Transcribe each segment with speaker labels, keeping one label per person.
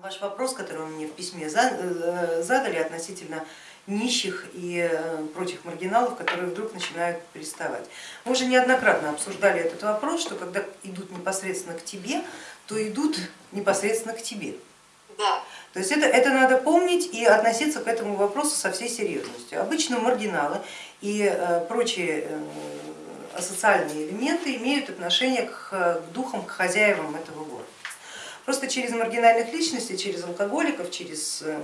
Speaker 1: Ваш вопрос, который вы мне в письме э, задали относительно нищих и э, прочих маргиналов, которые вдруг начинают приставать. Мы уже неоднократно обсуждали этот вопрос, что когда идут непосредственно к тебе, то идут непосредственно к тебе.
Speaker 2: Да.
Speaker 1: То есть это, это надо помнить и относиться к этому вопросу со всей серьезностью. Обычно маргиналы и э, прочие асоциальные элементы имеют отношение к духам, к хозяевам этого города. Просто через маргинальных личностей, через алкоголиков, через эм,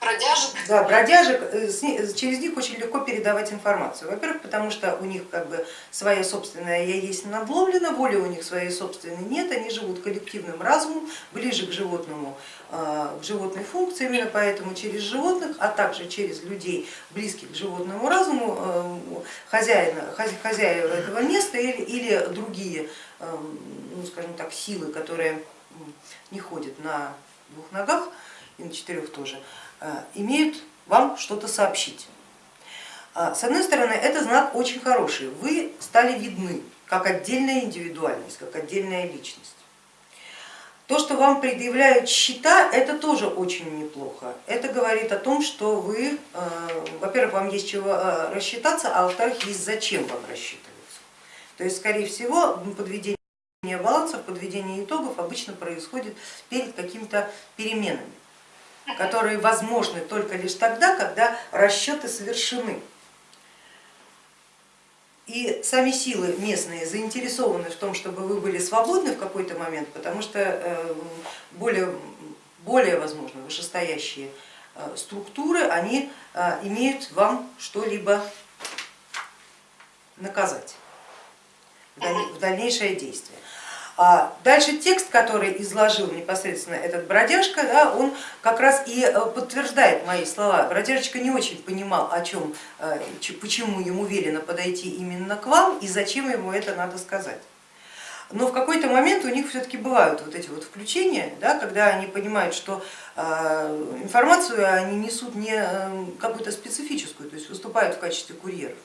Speaker 2: бродяжек,
Speaker 1: да, бродяжек, э, через них очень легко передавать информацию. Во-первых, потому что у них как бы своя собственная я есть надломлена, воли у них своей собственной нет, они живут коллективным разумом, ближе к животному, э, к животной функции, именно поэтому через животных, а также через людей, близких к животному разуму, э, хозяина, хозяева этого места или, или другие, эм, ну, скажем так, силы, которые не ходят на двух ногах и на четырех тоже, а, имеют вам что-то сообщить. А, с одной стороны, это знак очень хороший, вы стали видны как отдельная индивидуальность, как отдельная личность. То, что вам предъявляют счета, это тоже очень неплохо. Это говорит о том, что вы, а, во-первых, вам есть чего рассчитаться, а во-вторых, есть зачем вам рассчитываться. То есть, скорее всего, подведение балансов, подведение итогов обычно происходит перед какими-то переменами, которые возможны только лишь тогда, когда расчеты совершены. И сами силы местные заинтересованы в том, чтобы вы были свободны в какой-то момент, потому что э, более, более возможно вышестоящие э, структуры, они э, имеют вам что-либо наказать в дальнейшее действие. А дальше текст, который изложил непосредственно этот бродяжка, да, он как раз и э, подтверждает мои слова. Бродяжечка не очень понимал, о чем, э, почему ему велено подойти именно к вам и зачем ему это надо сказать. Но в какой-то момент у них все-таки бывают вот эти вот включения, да, когда они понимают, что э, информацию они несут не какую-то специфическую, то есть выступают в качестве курьеров.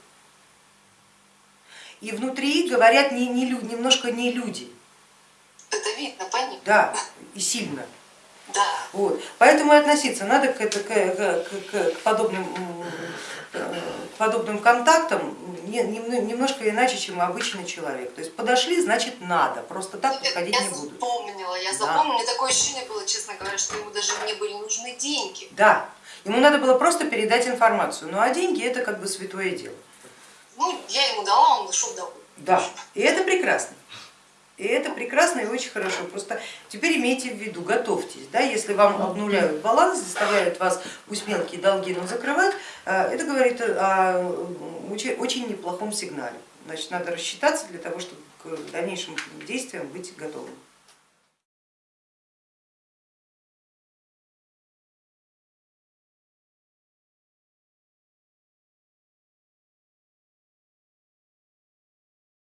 Speaker 1: И внутри говорят не, не, немножко не люди,
Speaker 2: это видно, понятно.
Speaker 1: Да, и сильно.
Speaker 2: Да.
Speaker 1: Вот. Поэтому и относиться надо к, это, к, к, к, подобным, к подобным контактам немножко иначе, чем обычный человек. То есть подошли, значит надо, просто так подходить
Speaker 2: я
Speaker 1: не будут.
Speaker 2: Я запомнила, я запомнила, да. мне такое ощущение было, честно говоря, что ему даже не были нужны деньги.
Speaker 1: Да, ему надо было просто передать информацию, ну а деньги это как бы святое дело.
Speaker 2: Ну, я ему дала, он ушел довольный.
Speaker 1: Да, и это прекрасно. И это прекрасно и очень хорошо. Просто теперь имейте в виду, готовьтесь, да, если вам обнуляют баланс, заставляют вас пусть мелкие долги, но закрывать, э, это говорит о очень неплохом сигнале. Значит, надо рассчитаться для того, чтобы к дальнейшим действиям быть готовым.